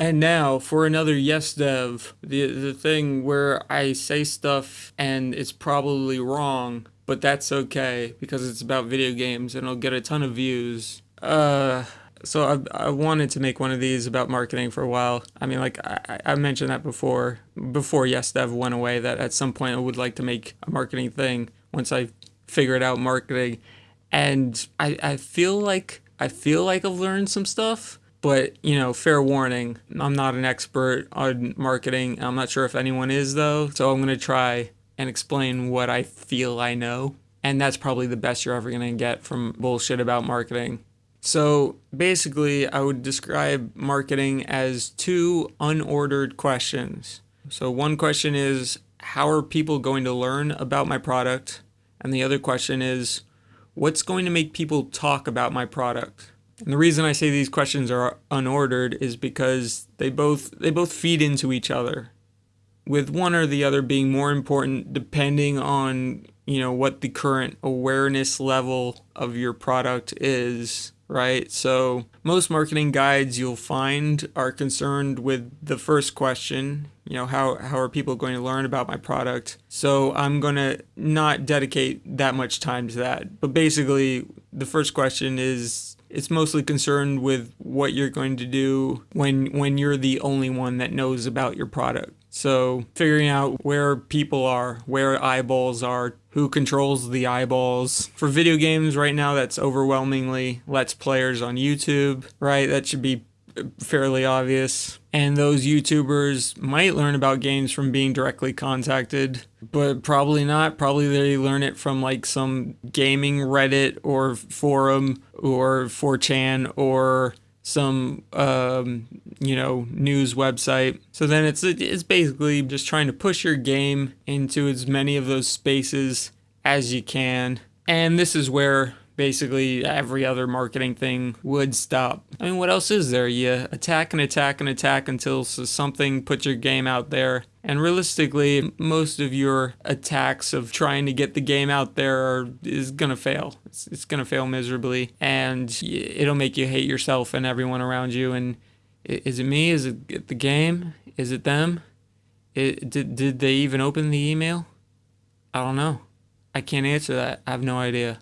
And now for another yes dev, the the thing where I say stuff and it's probably wrong, but that's okay because it's about video games and it'll get a ton of views. Uh so I, I wanted to make one of these about marketing for a while. I mean, like I, I mentioned that before, before Yes Dev went away, that at some point I would like to make a marketing thing once I figured out marketing. And I, I feel like I feel like I've learned some stuff, but you know, fair warning, I'm not an expert on marketing. I'm not sure if anyone is though, so I'm gonna try and explain what I feel I know. And that's probably the best you're ever gonna get from bullshit about marketing. So basically, I would describe marketing as two unordered questions. So one question is, how are people going to learn about my product? And the other question is, what's going to make people talk about my product? And the reason I say these questions are unordered is because they both they both feed into each other. With one or the other being more important depending on, you know, what the current awareness level of your product is right? So most marketing guides you'll find are concerned with the first question, you know, how, how are people going to learn about my product? So I'm going to not dedicate that much time to that. But basically, the first question is it's mostly concerned with what you're going to do when when you're the only one that knows about your product. So figuring out where people are, where eyeballs are, who controls the eyeballs. For video games right now, that's overwhelmingly Let's Players on YouTube, right? That should be fairly obvious. And those YouTubers might learn about games from being directly contacted, but probably not. Probably they learn it from like some gaming Reddit or forum or 4chan or some um, you know news website. So then it's it's basically just trying to push your game into as many of those spaces as you can. And this is where basically every other marketing thing would stop. I mean, what else is there? You attack and attack and attack until something puts your game out there. And realistically, most of your attacks of trying to get the game out there are, is going to fail. It's, it's going to fail miserably. And it'll make you hate yourself and everyone around you. And is it me? Is it the game? Is it them? It, did, did they even open the email? I don't know. I can't answer that. I have no idea.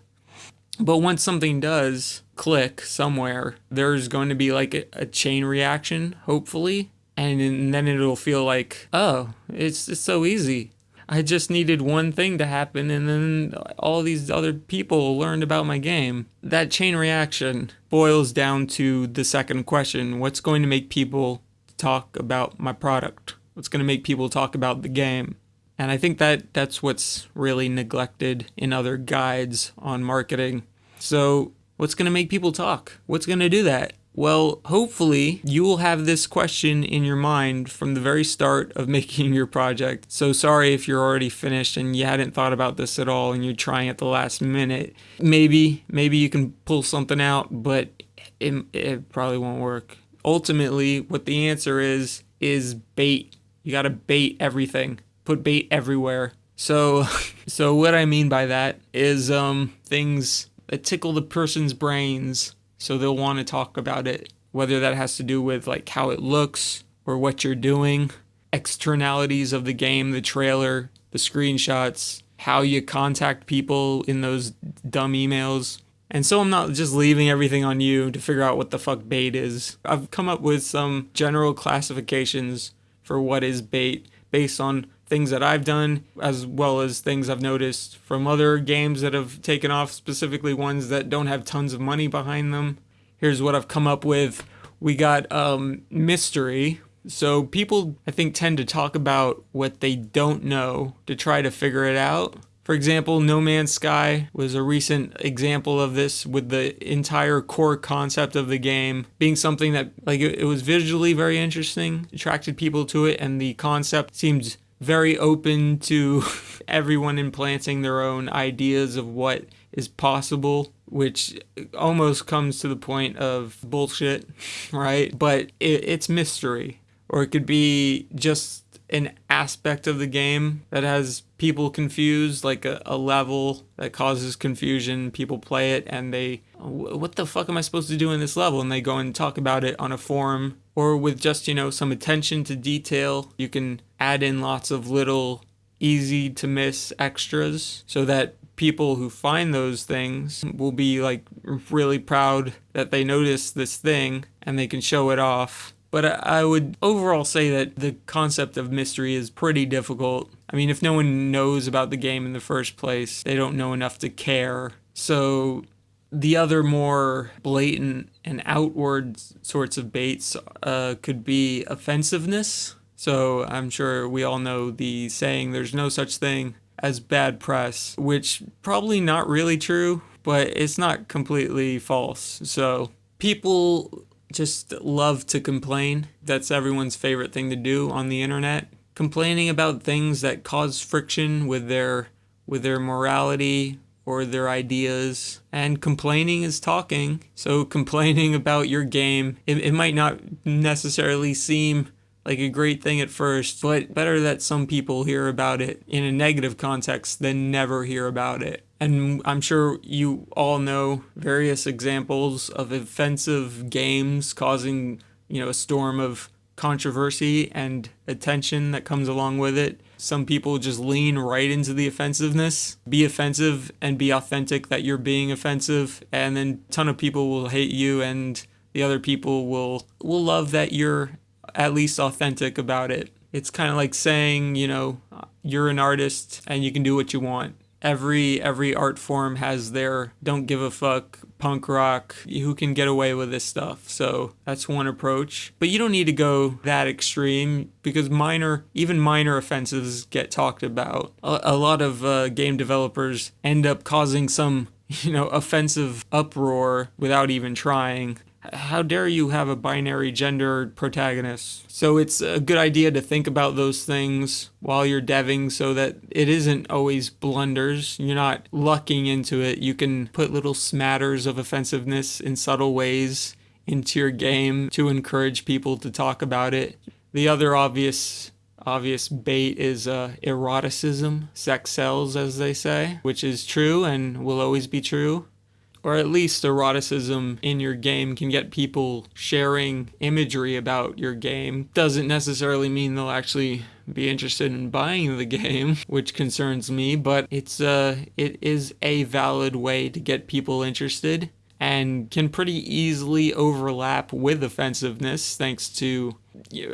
But once something does click somewhere, there's going to be like a, a chain reaction, hopefully. And, and then it'll feel like, oh, it's, it's so easy. I just needed one thing to happen, and then all these other people learned about my game. That chain reaction boils down to the second question what's going to make people talk about my product? What's going to make people talk about the game? And I think that that's what's really neglected in other guides on marketing. So, what's going to make people talk? What's going to do that? Well, hopefully, you will have this question in your mind from the very start of making your project. So, sorry if you're already finished and you hadn't thought about this at all and you're trying at the last minute. Maybe, maybe you can pull something out, but it, it probably won't work. Ultimately, what the answer is, is bait. You got to bait everything put bait everywhere. So, so what I mean by that is um, things that tickle the person's brains, so they'll want to talk about it. Whether that has to do with like how it looks or what you're doing, externalities of the game, the trailer, the screenshots, how you contact people in those dumb emails. And so I'm not just leaving everything on you to figure out what the fuck bait is. I've come up with some general classifications for what is bait based on things that I've done, as well as things I've noticed from other games that have taken off, specifically ones that don't have tons of money behind them. Here's what I've come up with. We got um, mystery. So people, I think, tend to talk about what they don't know to try to figure it out. For example, No Man's Sky was a recent example of this with the entire core concept of the game being something that like it, was visually very interesting, attracted people to it and the concept seemed very open to everyone implanting their own ideas of what is possible, which almost comes to the point of bullshit, right? But it, it's mystery. Or it could be just an aspect of the game that has people confused, like a, a level that causes confusion. People play it and they what the fuck am I supposed to do in this level? And they go and talk about it on a forum or with just, you know, some attention to detail. You can add in lots of little easy to miss extras so that people who find those things will be like really proud that they noticed this thing and they can show it off. But I would overall say that the concept of mystery is pretty difficult. I mean, if no one knows about the game in the first place, they don't know enough to care. So the other more blatant and outward sorts of baits uh, could be offensiveness. So I'm sure we all know the saying, there's no such thing as bad press, which probably not really true, but it's not completely false. So people just love to complain. That's everyone's favorite thing to do on the internet. Complaining about things that cause friction with their with their morality, or their ideas. And complaining is talking. So complaining about your game, it, it might not necessarily seem like a great thing at first, but better that some people hear about it in a negative context than never hear about it. And I'm sure you all know various examples of offensive games causing, you know, a storm of controversy and attention that comes along with it. Some people just lean right into the offensiveness, be offensive and be authentic that you're being offensive, and then a ton of people will hate you and the other people will will love that you're at least authentic about it. It's kind of like saying, you know, you're an artist and you can do what you want every every art form has their don't give a fuck punk rock who can get away with this stuff. So that's one approach. But you don't need to go that extreme because minor even minor offenses get talked about. A, a lot of uh, game developers end up causing some you know offensive uproar without even trying how dare you have a binary gender protagonist? So it's a good idea to think about those things while you're deving so that it isn't always blunders. You're not lucking into it. You can put little smatters of offensiveness in subtle ways into your game to encourage people to talk about it. The other obvious obvious bait is uh, eroticism, sex sells, as they say, which is true and will always be true or at least eroticism in your game can get people sharing imagery about your game. Doesn't necessarily mean they'll actually be interested in buying the game, which concerns me, but it's uh it is a valid way to get people interested and can pretty easily overlap with offensiveness thanks to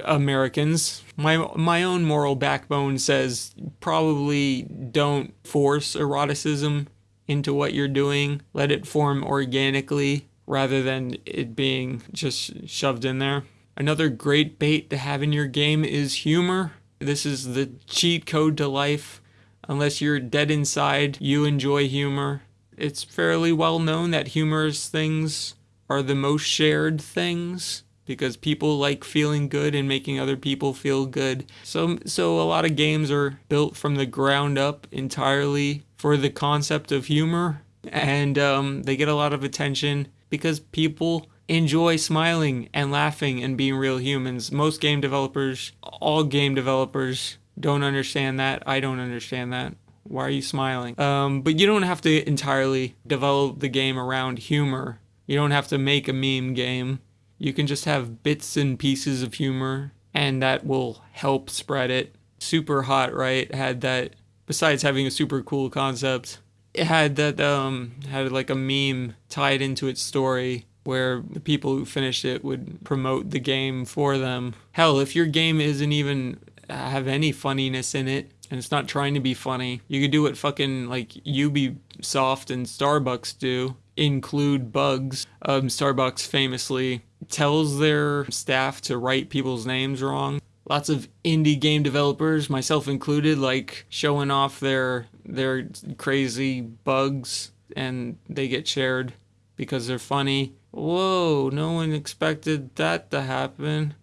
Americans. My my own moral backbone says probably don't force eroticism into what you're doing. Let it form organically rather than it being just shoved in there. Another great bait to have in your game is humor. This is the cheat code to life. Unless you're dead inside, you enjoy humor. It's fairly well known that humorous things are the most shared things because people like feeling good and making other people feel good. So so a lot of games are built from the ground up entirely for the concept of humor and um, they get a lot of attention because people enjoy smiling and laughing and being real humans. Most game developers, all game developers don't understand that. I don't understand that. Why are you smiling? Um, but you don't have to entirely develop the game around humor. You don't have to make a meme game. You can just have bits and pieces of humor, and that will help spread it. Super Hot, right? Had that, besides having a super cool concept, it had that, um, had like a meme tied into its story where the people who finished it would promote the game for them. Hell, if your game isn't even have any funniness in it, and it's not trying to be funny. You could do what fucking like Ubisoft and Starbucks do, include bugs. Um, Starbucks famously tells their staff to write people's names wrong. Lots of indie game developers, myself included, like showing off their their crazy bugs and they get shared because they're funny. Whoa, no one expected that to happen.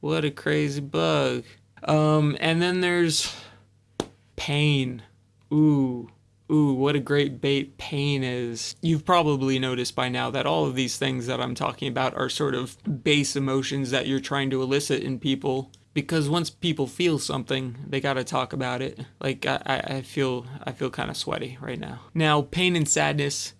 What a crazy bug. Um, and then there's pain. Ooh, ooh, what a great bait pain is. You've probably noticed by now that all of these things that I'm talking about are sort of base emotions that you're trying to elicit in people. Because once people feel something, they gotta talk about it. Like I, I feel I feel kind of sweaty right now. Now, pain and sadness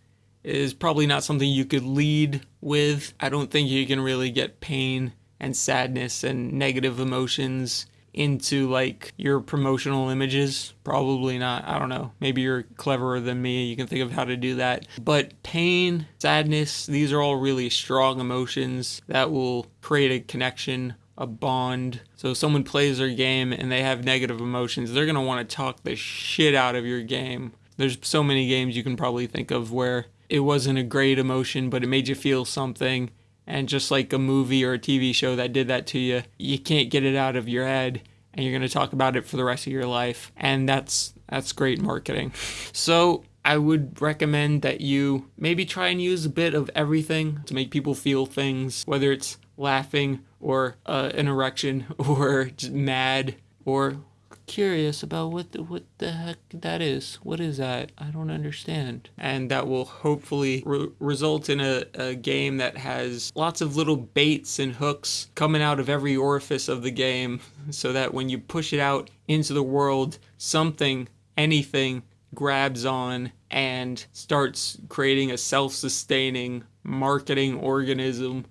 is probably not something you could lead with. I don't think you can really get pain and sadness and negative emotions into like your promotional images. Probably not. I don't know. Maybe you're cleverer than me. You can think of how to do that. But pain, sadness, these are all really strong emotions that will create a connection, a bond. So if someone plays their game and they have negative emotions, they're going to want to talk the shit out of your game. There's so many games you can probably think of where it wasn't a great emotion, but it made you feel something and just like a movie or a TV show that did that to you, you can't get it out of your head and you're going to talk about it for the rest of your life. And that's that's great marketing. So, I would recommend that you maybe try and use a bit of everything to make people feel things, whether it's laughing or uh, an erection or just mad or curious about what the, what the heck that is. What is that? I don't understand. And that will hopefully re- result in a, a game that has lots of little baits and hooks coming out of every orifice of the game so that when you push it out into the world, something, anything grabs on and starts creating a self sustaining marketing organism